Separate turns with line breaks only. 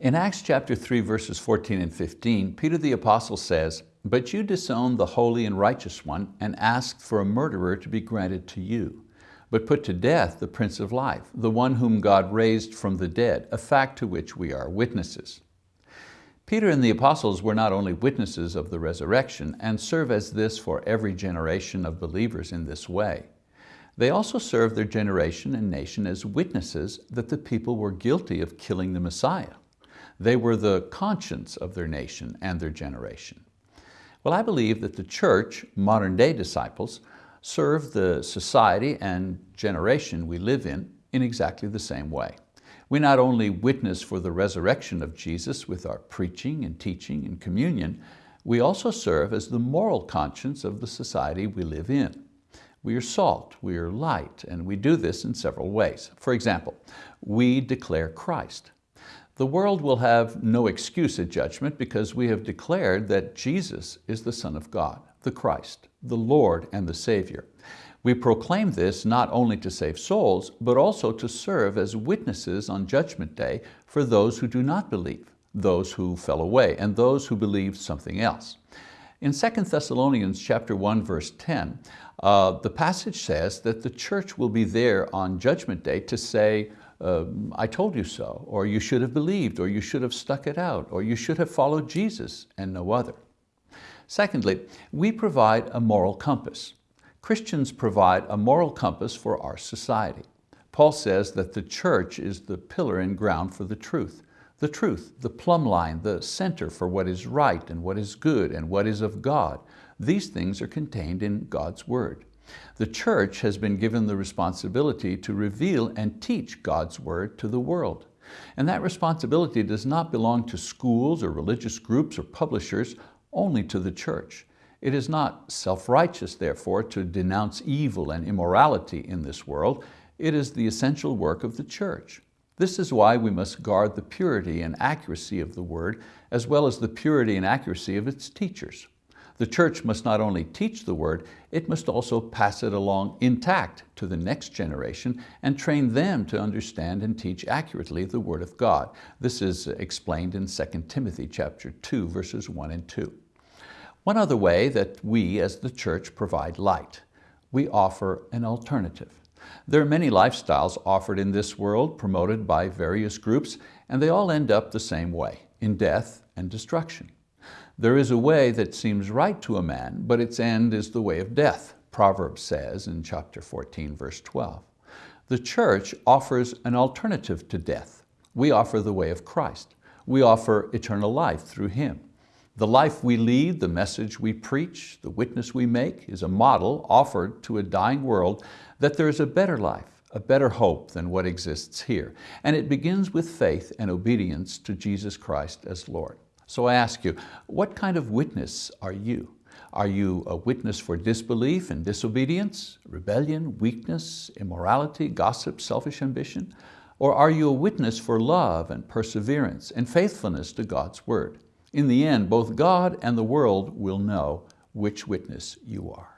In Acts chapter 3, verses 14 and 15, Peter the Apostle says, But you disowned the holy and righteous one and asked for a murderer to be granted to you, but put to death the Prince of Life, the one whom God raised from the dead, a fact to which we are witnesses. Peter and the apostles were not only witnesses of the resurrection and serve as this for every generation of believers in this way. They also serve their generation and nation as witnesses that the people were guilty of killing the Messiah. They were the conscience of their nation and their generation. Well, I believe that the church, modern day disciples, serve the society and generation we live in in exactly the same way. We not only witness for the resurrection of Jesus with our preaching and teaching and communion, we also serve as the moral conscience of the society we live in. We are salt, we are light, and we do this in several ways. For example, we declare Christ. The world will have no excuse at judgment because we have declared that Jesus is the Son of God, the Christ, the Lord and the Savior. We proclaim this not only to save souls, but also to serve as witnesses on Judgment Day for those who do not believe, those who fell away, and those who believed something else. In 2 Thessalonians chapter 1, verse 10, uh, the passage says that the church will be there on Judgment Day to say, um, I told you so, or you should have believed, or you should have stuck it out, or you should have followed Jesus and no other. Secondly, we provide a moral compass. Christians provide a moral compass for our society. Paul says that the church is the pillar and ground for the truth. The truth, the plumb line, the center for what is right and what is good and what is of God. These things are contained in God's word. The church has been given the responsibility to reveal and teach God's word to the world. And that responsibility does not belong to schools or religious groups or publishers, only to the church. It is not self-righteous, therefore, to denounce evil and immorality in this world. It is the essential work of the church. This is why we must guard the purity and accuracy of the word, as well as the purity and accuracy of its teachers. The church must not only teach the word, it must also pass it along intact to the next generation and train them to understand and teach accurately the word of God. This is explained in 2 Timothy chapter 2, verses 1 and 2. One other way that we as the church provide light. We offer an alternative. There are many lifestyles offered in this world, promoted by various groups, and they all end up the same way, in death and destruction. There is a way that seems right to a man, but its end is the way of death, Proverbs says in chapter 14, verse 12. The church offers an alternative to death. We offer the way of Christ. We offer eternal life through Him. The life we lead, the message we preach, the witness we make is a model offered to a dying world that there is a better life, a better hope than what exists here. And it begins with faith and obedience to Jesus Christ as Lord. So I ask you, what kind of witness are you? Are you a witness for disbelief and disobedience, rebellion, weakness, immorality, gossip, selfish ambition? Or are you a witness for love and perseverance and faithfulness to God's word? In the end, both God and the world will know which witness you are.